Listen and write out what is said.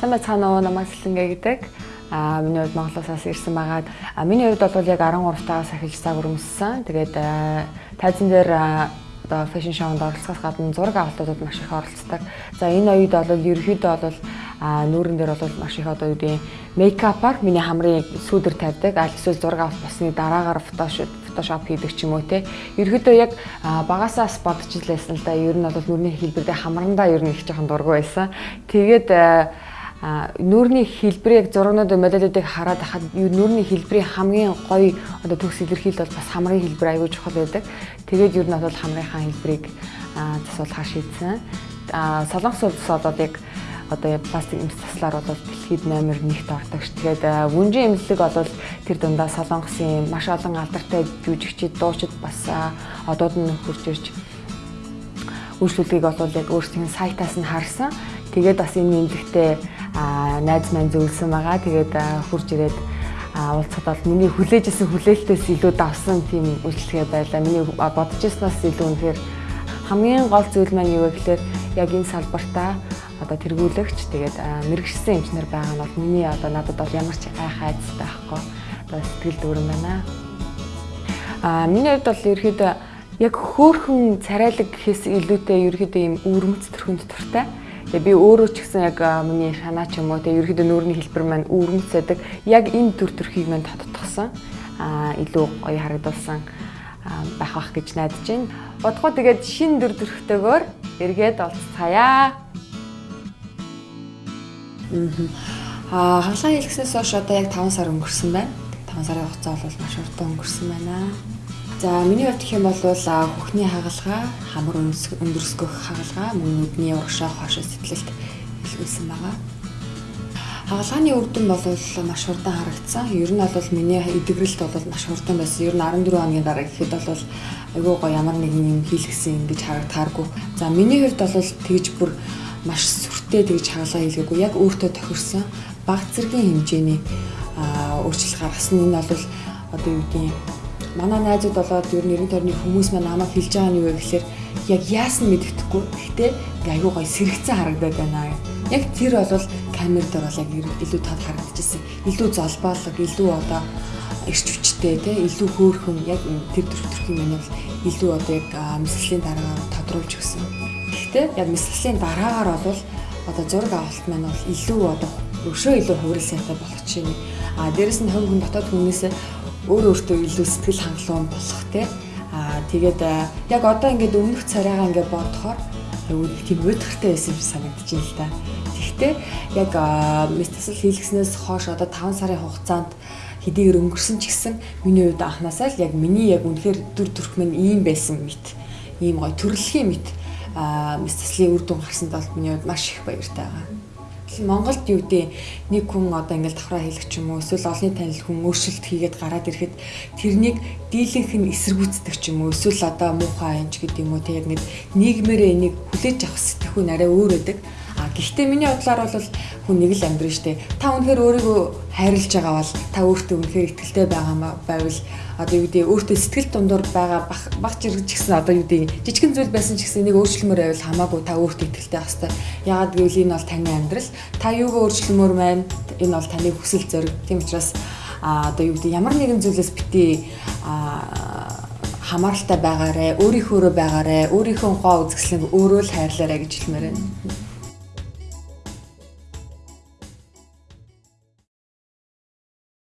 Сайн байцгаана уу намайг Сэлэнгэ гэдэг. Аа миний хувьд Монголоос ирсэн байгаа. Аа миний хувьд бол яг 13 тагаас ахиж цаг өрөмссөн. Тэгээд тайзан дээр одоо фэшн шоунд оролцохоос гадна зураг авалтуудад маш их оролцдог. За энэ оюуд бол ерөөхдөө бол а нүүрэн дээр бол маш их одоо гэдэг мейкапаар миний хамрын сүүдэр тавьдаг. Аль эсвэл зураг авалт басны дараагаар фотошоп фотошоп хийдэг ч юм уу те. Ерөөдөө яг багасаас бодож илээсэн л да. Ер нь бол нүрийн хэлбэрдээ хамрандаа ер нь их жоохон дургу байсан. Тэгээд а нүүрний хэлбэрийг зургнууд модельүүдийг хараад хахад нүүрний хэлбэрийн хамгийн гоё одоо төгс илэрхийлэл бол бас хамрын хэлбэр аягүй чухал байдаг. Тэгээд ер нь бол хамрынхаа хэлбэрийг засуулахаар шийдсэн. А солонгос улс одоо яг одоо пластик эмс таслаар бол дэлхийд номер 1-т ордог ш. Тэгээд вүнжин эмнэлэг бол тэр дундаа солонгосын маш олон алдартай жүжигчид, дуучид бас одууд нь хурж ирж үйлчлүүлгийг бол яг өөрсдийн сайтаас нь харсан. Тэгээд бас энэ нэмлэгтээ найз маань зөвлөсөн байгаа. Тэгээд хурж ирээд уулзахад бол миний хүлээжсэн хүлээлтээс илүү давсан тийм үйлчлэгээ байлаа. Миний бодож ирснаас илүү үнэхээр хамгийн гол зүйл маань юу вэ гэхээр яг энэ салбартаа одоо тэргүүлэгч тэгээд мэрэгчсэн эмчнэр байгаа нь бол миний одоо надад бол ямар ч гайхаа айцтай байхгүй. Одоо сэтгэл дүүрэн байна. Аа миний хувьд бол ерөөхдөө яг хөөхөн царайлаг гэхээс илүүтэй ерөөхдөө ийм өвөрмөц төрхөнд туртай. Тэгээ би өөрөө ч гэсэн яг миний шанаа ч юм уу тэгээ ерөөхдөө нүүрний хэлбэр маань өвөрмцэдэг. Яг энэ төр төрхийг маань тодтогсон. Аа илүү гоё харагдуулсан байх бах гэж найдаж байна. Бодгоо тэгээд шин төр төрхтэйгээр эргээд олцгаая. Аа хаалгаа хэлгснээс хойш одоо яг 5 сар өнгөрсөн байна. 5 сарын хугацаа бол маш урт өнгөрсөн байна. За миний хувьд гэх юм бол хөхний хагалгаа, хамар өндөрсгөх хагалгаа, мөн нүдний урагшаа хоошоо сэтгэлд илгүүлсэн байгаа. Хагалгааны үр дүн бол маш хурдан харагдсан. Ер нь бол миний эдгэрэлт бол маш хурдан байсан. Ер нь 14 хоногийн дараа гэхэд бол айгүй гоо ямар нэгэн юм хийлгсэн ингэж харагдааргүй. За миний хувьд бол тэгж бүр маш сүртэй тэгж хагалгаа хийлгээгүй. Яг өөртөө тохирсон баг зэргийн хэмжээний өөрчлөлт гаргасан. Энэ бол одоо юу гэдэг манай найзууд болоод ер нь 90 тойрны хүмүүс маань намайг хэлж байгаа нь юу вэ гэхээр яг яасан мэддэхгүй. Гэхдээ айгүй гоё сэрэгцэн харагдаад байна. Яг тэр бол камер дээр бол яг илүү тод харагдчихсан. Илүү золбоолог, илүү одоо эрч хүчтэй те илүү хөөрхөн яг тэр төрхтөрхийн юм бол илүү одоо яг мэсгэлийн дараагаар тодруулж өгсөн. Гэхдээ яг мэсгэлийн дараагаар бол одоо зураг авалт маань бол илүү одоо өшөө илүү хувирал сайтай болох чинь. А дээрэс нь хувь хүн дотоод хүмүүсээ өөр өөртөө илүү сэтгэл хангалуун болох те аа тэгээд яг одоо ингээд өмнөх царайгаа ингээд бодохоор аюу тийм өдөртэй байсан юм санагдаж байна л да. Тэгэхдээ яг метасл хийлгэснээс хойш одоо 5 сарын хугацаанд хэдийгээр өнгөрсөн ч гэсэн миний хувьд анханасаа л яг миний яг үнэхээр дүр төрх минь ийм байсан мэт ийм гоё төрөлхийн мэт а метаслийн үр дүн гарсанд бол миний хувьд маш их баяртай байгаа. Монголд юу гэдэг нэг хүн одоо ингээл давхраа хийлгэх ч юм уу эсвэл олонний танил хүн өөрчлөлт хийгээд гараад ирэхэд тэрнийг дийлэнх нь эсэргүүцдэг ч юм уу эсвэл одоо муухай анч гэдэг юм уу тэг яг нэг нийгмээрээ энийг хүлээж авах сэтгэхүй нарай өөр өдөг. Гэхдээ миний бодлоор бол хүн нэг л амьдрын штэ. Та үнэхээр өөрийгөө хайрлаж байгаа бол та өөртөө үнэхээр ихтэй байгаа байвал одоо юу гэдэг өөртөө сэтгэл дундуур байгаа баг жиргэж гисэн одоо юу гэдэг жижигэн зүйл байсан ч гэсэн нэг өөрчлөмөр байвал хамаагүй та өөртөө ихтэй хэвээр. Ягаад гэвэл энэ бол таны амьдрал. Та юугаа өөрчлөмөр байна? Энэ бол таны хүсэл зориг. Тийм учраас а одоо юу гэдэг ямар нэгэн зүйлээс бити а хамааралтай байгаарэ, өөрийнхөөрөө байгаарэ, өөрийнхөө гоо үзэсгэлэн өөрөө л хайрлаарэ гэж хэлмээр байна.